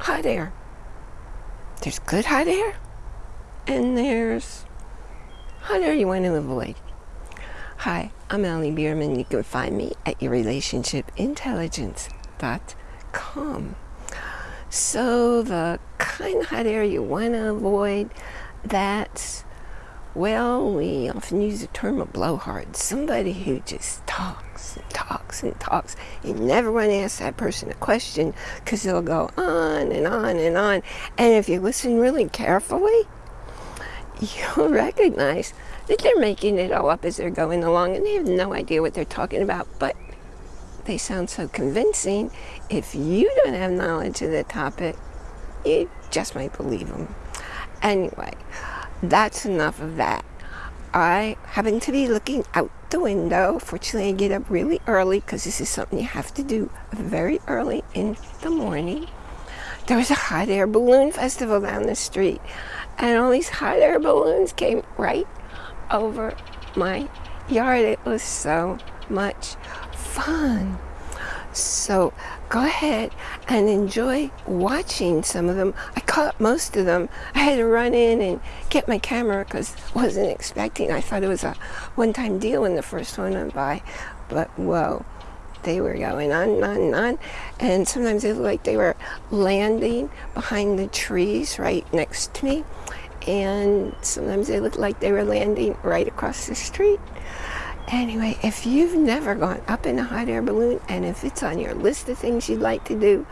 hot air. There's good hot air, and there's hot air you want to avoid. Hi, I'm Allie Bierman. You can find me at yourrelationshipintelligence.com. So the kind of hot air you want to avoid, that's, well, we often use the term a blowhard. Somebody who just talks and talks and talks. You never want to ask that person a question because they'll go on and on and on. And if you listen really carefully, you'll recognize that they're making it all up as they're going along and they have no idea what they're talking about, but they sound so convincing. If you don't have knowledge of the topic, you just might believe them. Anyway, that's enough of that. I happen to be looking out the window. Fortunately, I get up really early because this is something you have to do very early in the morning. There was a hot air balloon festival down the street and all these hot air balloons came right over my yard. It was so much fun. So go ahead and enjoy watching some of them. I caught most of them. I had to run in and get my camera because I wasn't expecting. I thought it was a one-time deal when the first one went by. But whoa, they were going on and on and on. And sometimes it looked like they were landing behind the trees right next to me and sometimes they looked like they were landing right across the street. Anyway, if you've never gone up in a hot air balloon and if it's on your list of things you'd like to do,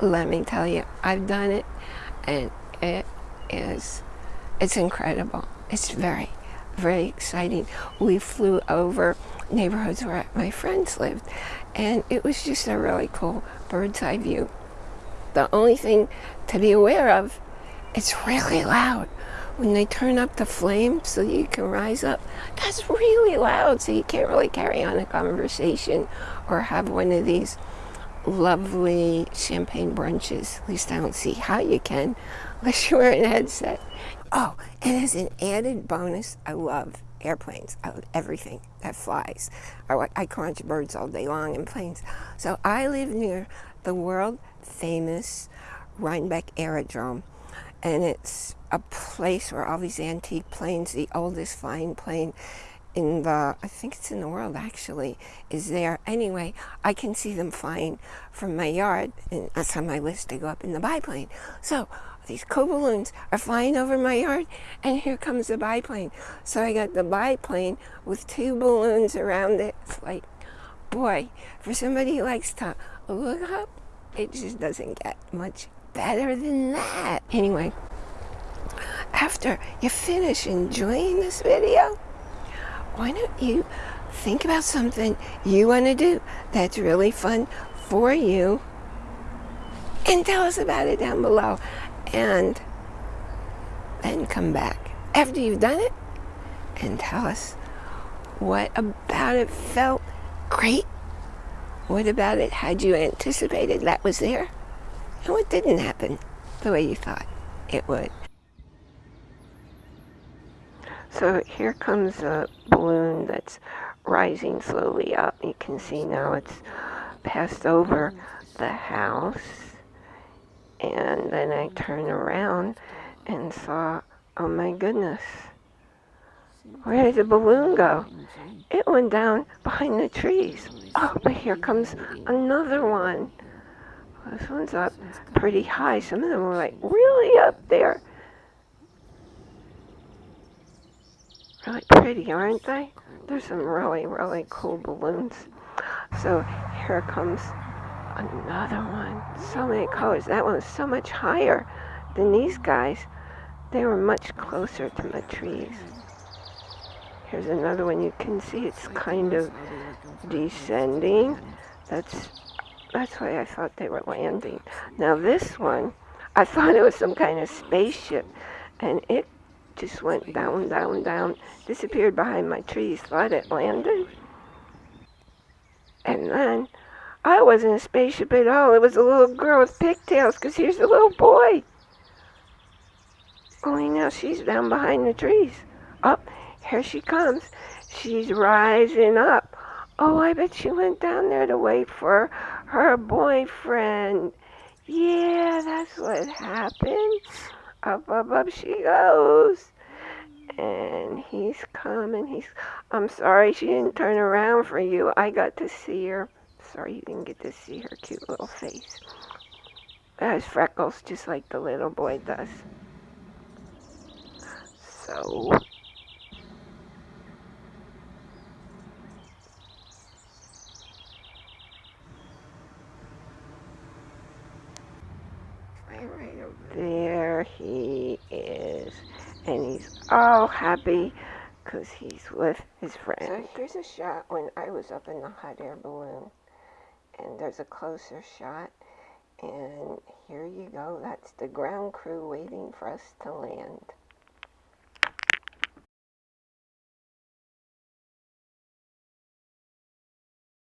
let me tell you, I've done it and it is, it's incredible. It's very, very exciting. We flew over neighborhoods where my friends lived and it was just a really cool bird's eye view. The only thing to be aware of, it's really loud when they turn up the flame so you can rise up, that's really loud. So you can't really carry on a conversation or have one of these lovely champagne brunches. At least I don't see how you can unless you wear a headset. Oh, and as an added bonus, I love airplanes. I love everything that flies. I, I crunch birds all day long and planes. So I live near the world famous Rhinebeck Aerodrome and it's a place where all these antique planes, the oldest flying plane in the, I think it's in the world actually, is there. Anyway, I can see them flying from my yard, and that's on my list to go up in the biplane. So these cool balloons are flying over my yard, and here comes the biplane. So I got the biplane with two balloons around it. It's like, boy, for somebody who likes to look up, it just doesn't get much better than that. Anyway, after you finish enjoying this video, why don't you think about something you want to do that's really fun for you and tell us about it down below and then come back after you've done it and tell us what about it felt great what about it had you anticipated that was there and what didn't happen the way you thought it would. So here comes a balloon that's rising slowly up. You can see now it's passed over the house. And then I turned around and saw, oh my goodness, where did the balloon go? It went down behind the trees. Oh, but here comes another one. This one's up pretty high. Some of them are like really up there. Really pretty, aren't they? There's some really, really cool balloons. So here comes another one. So many colors. That one was so much higher than these guys. They were much closer to the trees. Here's another one you can see it's kind of descending. That's that's why I thought they were landing. Now this one, I thought it was some kind of spaceship, and it just went down, down, down, disappeared behind my trees, thought it landed. And then, I wasn't a spaceship at all. It was a little girl with pigtails, because here's the little boy. Only now she's down behind the trees. Up, oh, here she comes. She's rising up. Oh, I bet she went down there to wait for her boyfriend. Yeah, that's what happened. Up, up, up she goes. And he's coming. He's. I'm sorry she didn't turn around for you. I got to see her. Sorry you didn't get to see her cute little face. It has freckles just like the little boy does. So. Right over there he is. And he's all happy because he's with his friend. So here's a shot when I was up in the hot air balloon. And there's a closer shot. And here you go. That's the ground crew waiting for us to land.